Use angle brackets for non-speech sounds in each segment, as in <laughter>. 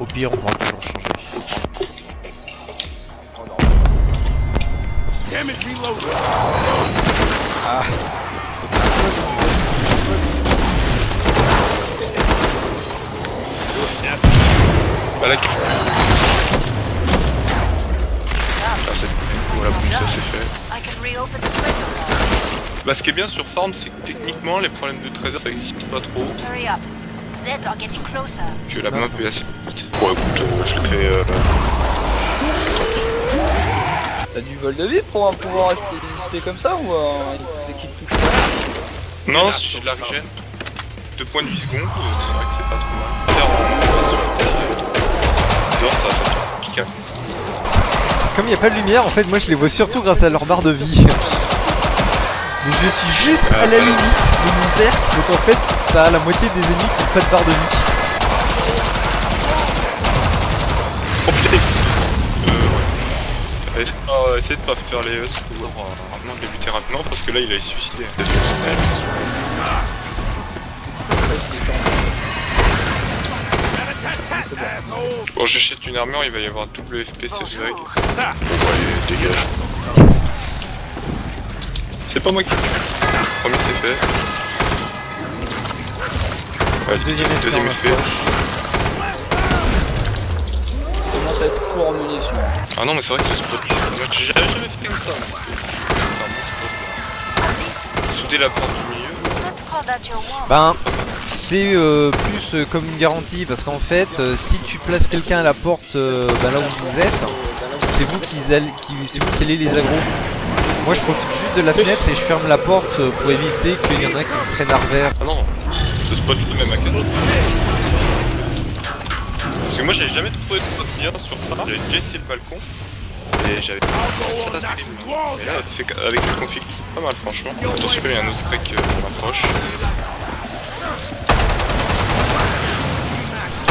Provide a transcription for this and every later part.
Au pire, on pourra toujours changer. Ah. Bah là, ah, c'est... Voilà, bon, ça c'est fait. Bah ce qui est bien sur Farm, c'est que techniquement, les problèmes de trésor, ça existe pas trop. Zeds are getting closer. Que la map est assez petite. Bon écoute, euh, je le fais... Euh... T'as du vol de vie pour euh, pouvoir rester, résister comme ça ou euh, c'est qui te touche pas Non, si j'ai de la régène. 2 points de vie secondes, euh, c'est vrai que c'est pas trop mal. Terre en dehors ça. C'est comme il n'y a pas de lumière, en fait, moi je les vois surtout grâce à leur barre de vie. Mais je suis juste à la limite de mon père, donc en fait, t'as la moitié des ennemis qui n'ont pas de barre de vie. Oh putain Euh ouais. Essaye de pas, essaye de pas faire les ES pour euh, vraiment débuter rapidement parce que là il a suicidé. Bon j'achète une armure, il va y avoir double FPS et direct. Bon allez, dégage. C'est pas moi qui Premier c'est fait. Ouais, Deuxième effet deuxième effet. approche. commence à être court en munitions. Ah non mais c'est vrai que ce spot j'ai jamais fait comme ça. Souder la porte du milieu. Ben, c'est euh, plus euh, comme une garantie parce qu'en fait, euh, si tu places quelqu'un à la porte euh, ben là où vous êtes, c'est vous qui, allez- qui, c'est vous qui allez les aggro. Moi je profite juste de la fenêtre et je ferme la porte pour éviter qu'il y en a qui me prennent à revers. Ah non, ce spot là même à 4 Parce que moi j'avais jamais trouvé de spot bien sur ça, j'avais déjà essayé le balcon. Et j'avais pas Et là, fait qu'avec le config, c'est pas mal franchement. Attention, il y a un autre crack euh, qui m'approche.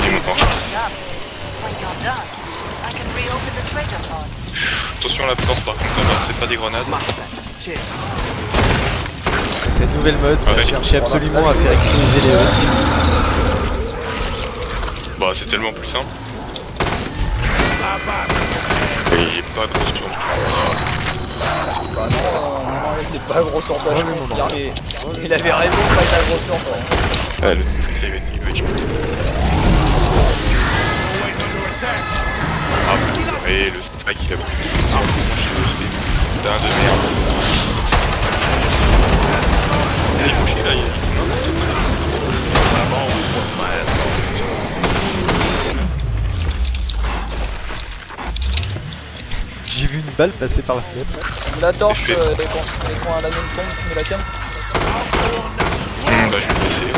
Il est vault. Attention à la porte par contre, c'est pas des grenades. Cette nouvelle mode, ça Ouais. cherchait absolument à faire exploser les husks. Bah c'est tellement plus simple. Et il est pas gros sur Bah non, non, non, il était pas gros non, dire, mais il avait raison de pas être un gros sur toi. Ah le c'est il va être il shooté. Ah putain, et le strike il a pris. Ah putain de merde. Il faut qu'il aille quoi. J'ai vu une balle passer par la fenêtre. La torche, euh, quand, et quand la mienne tombe, tu mets la tienne Hum, bah je vais essayer.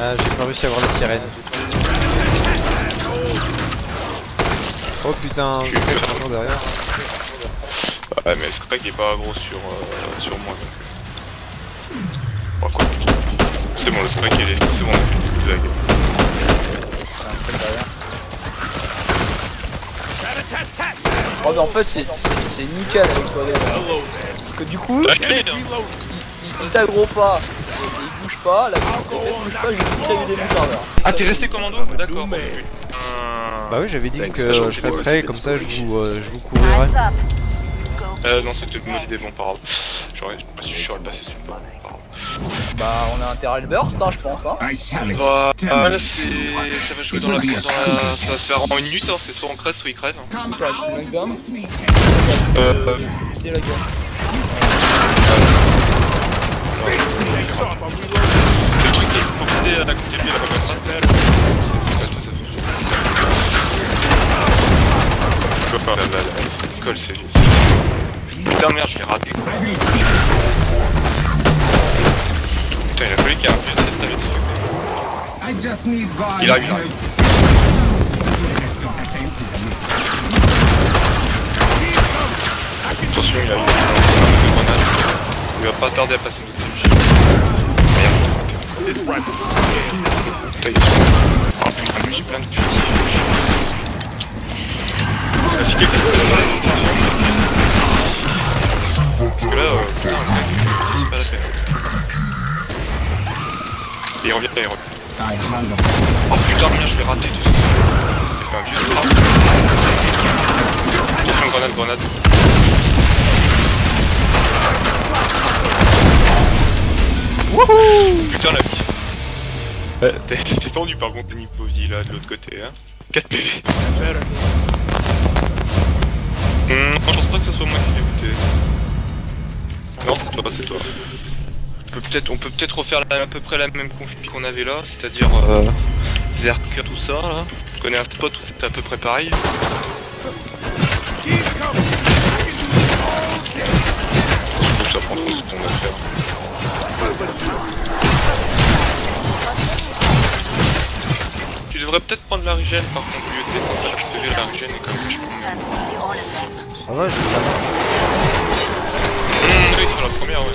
Ah, j'ai pas réussi à voir la sirène. Oh putain, Je c'est toujours derrière. Ouais mais le strike est pas gros sur, euh, sur moi donc. Bon quoi. C'est bon le strike il est. C'est bon on a fait une blague. Oh mais en fait c'est c'est- c'est nickel avec toi. Parce que du coup, il, il, il t'aggro pas, il bouge pas, la bouge pas, j'ai tout des serveur. Ah t'es resté commando D'accord. Bah oui, j'avais dit que je passerais, pas comme ça je vous, euh, je vous couvrirai. Euh non c'était une mauvaise idée, bon. J'aurais, je sais pas si je passé sur le. Bah on a intérêt à le burst hein, je pense hein. Bah, là ça va jouer dans la... Dans la... Ça va se faire en une minute, hein. c'est soit on crève, soit il crève. hein. Euh... C'est la gun. Le truc qui est proposé à la côté de lui, là, comme ça. C'est pas tout, c'est tout. Je vois pas la balle, elle colle, c'est juste. Putain merde, je l'ai raté. quoi. Putain, il a fallu qu'il de cette taille dessus. Il arrive, il arrive. Attention, il a eu un peu de grenade. Il va pas tarder à passer notre TMJ. Merde. Putain, il est Ah putain, mais j'ai plein de fusils. Si quelqu'un peut Oh putain, merde, je l'ai raté tout ça. J'ai fait fait un vieux trap. Attention, grenade, grenade. Putain la vie. Euh, <laughs> T'es tendu par contre Niposi là de l'autre côté hein. 4 PV. Hum, non, je pense pas que ce soit moi qui l'ai buté. Non, c'est toi, c'est toi. On peut peut-être on peut peut-être refaire la- à peu près la même config qu'on avait là, c'est-à-dire euh, Zerker, tout ça là. Je connais un spot où c'est à peu près pareil. Je que ça prend trop de temps à faire. Tu devrais peut-être prendre la régène par contre, au lieu de descendre chaque la régène est quand même vachement mieux. Ça va, je vais Mmh, oui, sur la première, ouais.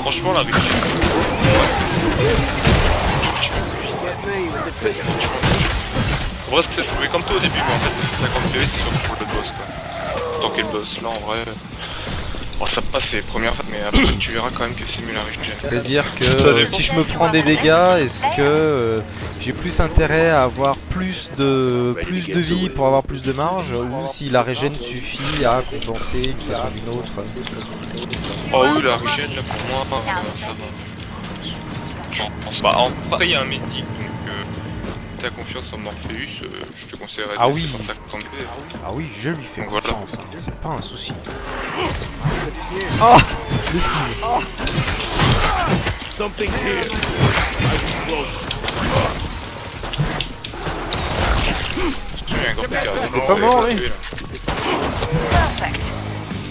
Franchement, la régène. En vrai, c'est joué comme toi au début, mais en fait, 50 PV, c'est surtout pour le boss, quoi. Tant que le boss, là, en vrai... Bon, ça passe les premières fois, mais après, tu verras quand même que c'est mieux la régène. C'est-à-dire que euh, si je me prends des dégâts, est-ce que euh, j'ai plus intérêt à avoir plus de plus de vie pour avoir plus de marge ou si la régène suffit à compenser d'une façon ou d'une autre? Oh oui, la régène, là, pour moi, euh, ça va. Pas. En vrai, il y a un médic, donc... T'as confiance en Morpheus, euh, je te conseillerais Ah de oui. 150 PV. Ah oui, je lui fais Donc voilà. confiance, hein, c'est pas un souci. Oh L'esquive pas mort, lui. Perfect.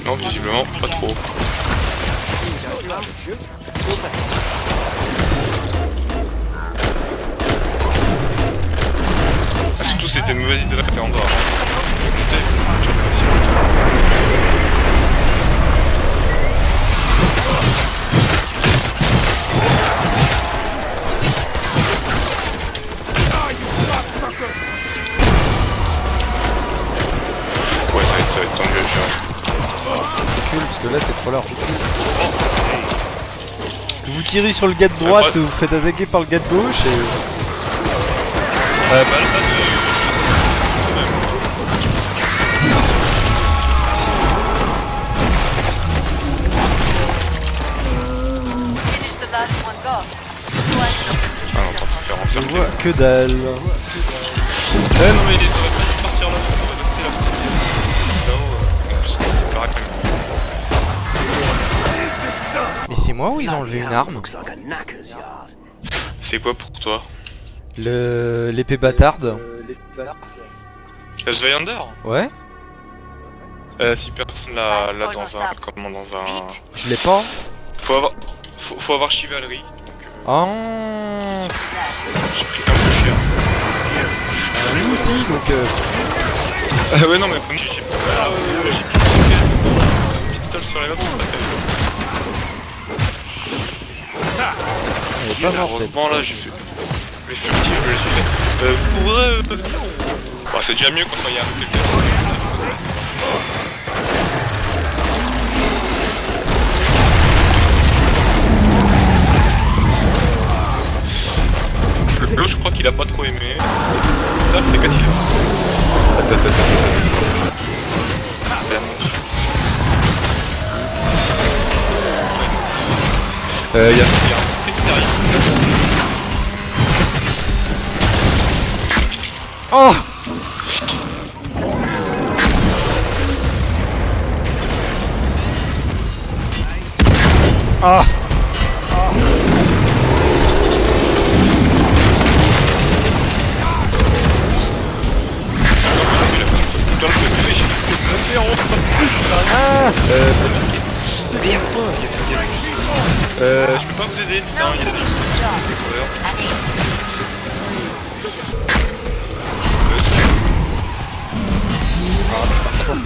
Non, visiblement, pas trop. Surtout, c'était une mauvaise idée de faire en dehors. Ouais, ça va être, ça va être tendu, Recule parce que là c'est trop large. Parce que vous tirez sur le gars de droite, vous faites attaquer par le gars de gauche et... Bah, Je vois que dalle. Ouais, non, mais pas partir là, c'est pareil. Mais c'est moi ou ils ont enlevé une arme. C'est quoi pour toi Le... L'épée bâtarde. Euh. La Ouais. Euh, si personne l'a l'a dans un... Comment dans un... Je l'ai pas. Faut avoir... Faut, faut avoir chevalerie, donc euh, Ah j'ai pris un peu cher. Nous aussi donc... euh, Ah ouais, non, mais comme j'ai... Ah ouais, ouais, j'ai pistolet sur les pas terrible. Elle est pas. Heureusement, là, j'ai fait... Mais furtif, je suis fait. Euh, vous pourrez... euh, Bah, c'est déjà mieux quand il y a un quelqu'un. Je crois qu'il a pas trop aimé. Ça, c'est négatif. Attends, attends, attends. Merde. Euh, y'a... Oh Ah je me peux pas vous aider, il y a des... Je sais pas.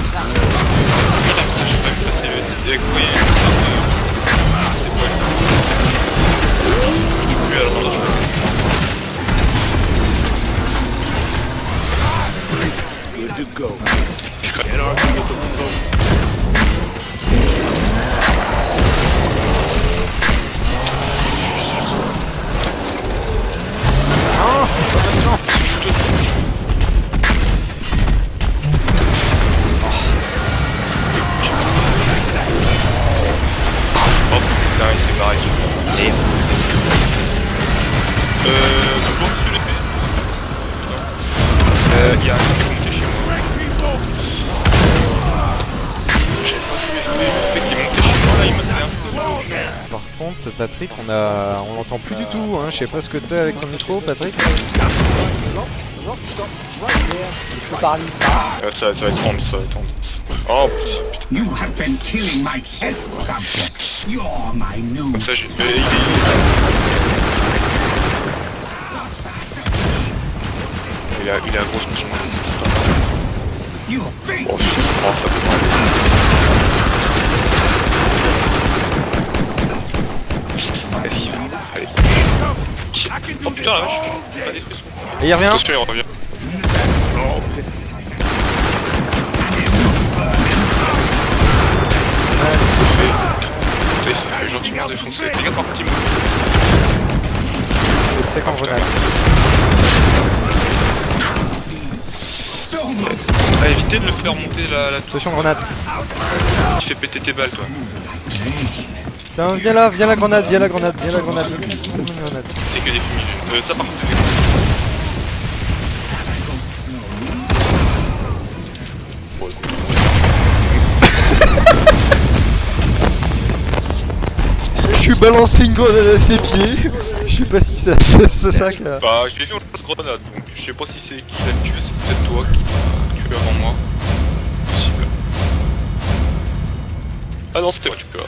Patrick, on a, on l'entend plus du tout. Hein. Je sais pas ce que t'as avec ton micro, Patrick. Ça, ça va être tense, ça va être tense. Oh putain, You have been killing my test subjects. You're my new. comme ça j'ai. Il a, il a un gros Oh, oh, ça peut pas Vas-y, allez. Oh putain la vache. Et il revient. Attention, il revient. Il fait gentiment défoncer. Les gars, par petit mot. C'est sec en grenade. Ah, évitez de le faire monter la, la tour. Attention grenade. Tu fais péter tes balles, toi. Tiens, viens là, viens la grenade, viens la grenade, viens la grenade. C'est que des fumigènes. Euh, ça par contre. <laughs> Je suis balancé une grenade à ses pieds. Je sais pas si ça, c'est c'est ça que. Bah, je l'ai fait en lance grenade, donc je sais pas si c'est qui l'a tué, c'est peut-être toi qui l'a tué avant moi. Possible. Ah non, c'était moi, tu peux.